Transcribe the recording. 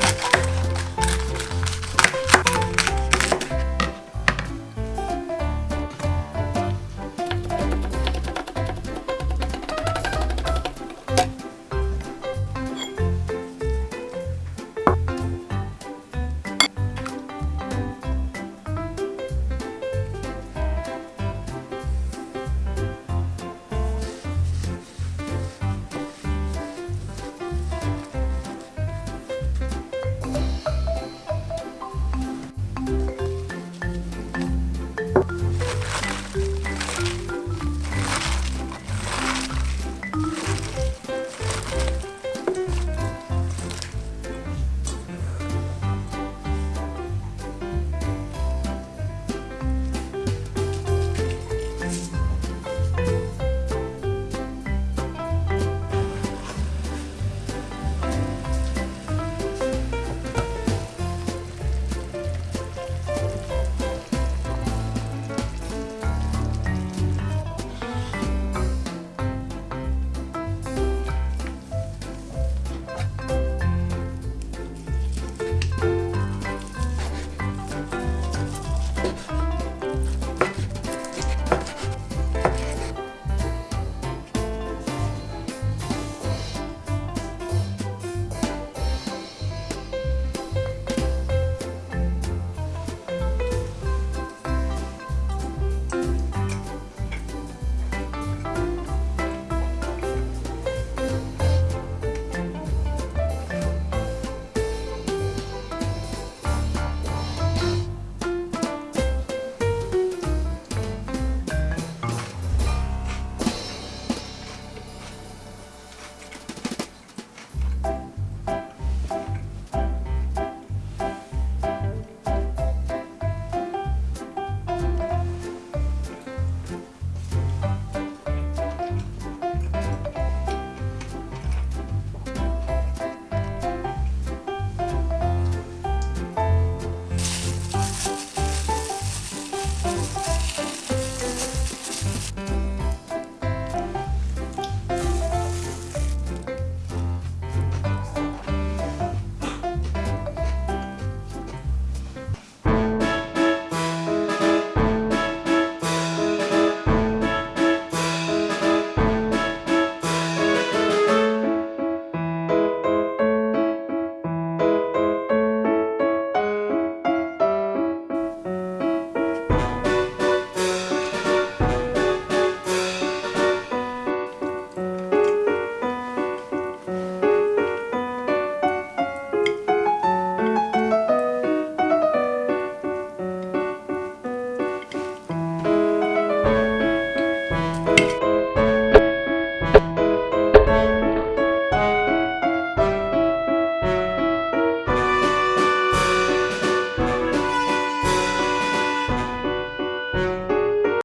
Bye.